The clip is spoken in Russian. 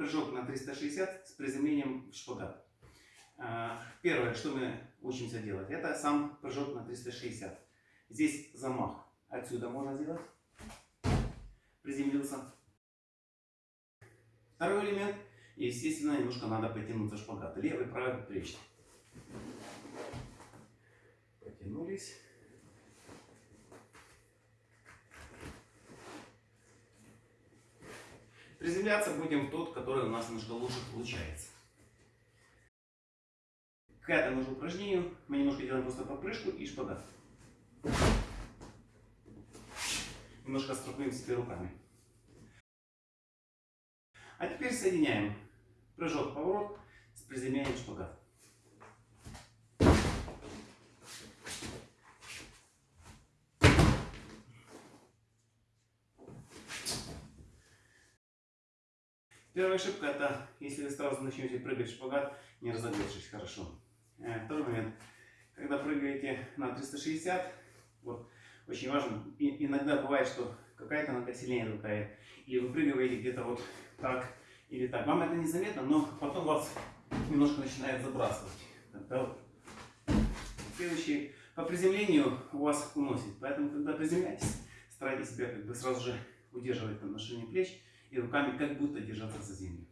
прыжок на 360 с приземлением в шпагат. А, Первое, что мы учимся делать, это сам прыжок на 360. Здесь замах. Отсюда можно сделать. Приземлился. Второй элемент. Естественно, немножко надо потянуться шпагат. Левый, правый, плечи. Потянулись. Приземляться будем в тот, который у нас немножко лучше получается. К этому же упражнению мы немножко делаем просто подпрыжку и шпагат. Немножко столкнем себе руками. А теперь соединяем прыжок, поворот с приземлением шпагат. Первая ошибка это, если вы сразу начнете прыгать шпагат, не разогнавшись хорошо. Э, Второй момент, когда прыгаете на 360, вот, очень важно, и- иногда бывает, что какая-то нога сильнее толкает, или вы прыгаете где-то вот так или так. Вам это незаметно, но потом вас немножко начинает забрасывать. Да, вот. Следующий, по приземлению у вас уносит, поэтому когда приземляетесь, старайтесь себя как бы сразу же удерживать на ширине плеч и руками как будто держаться за землю.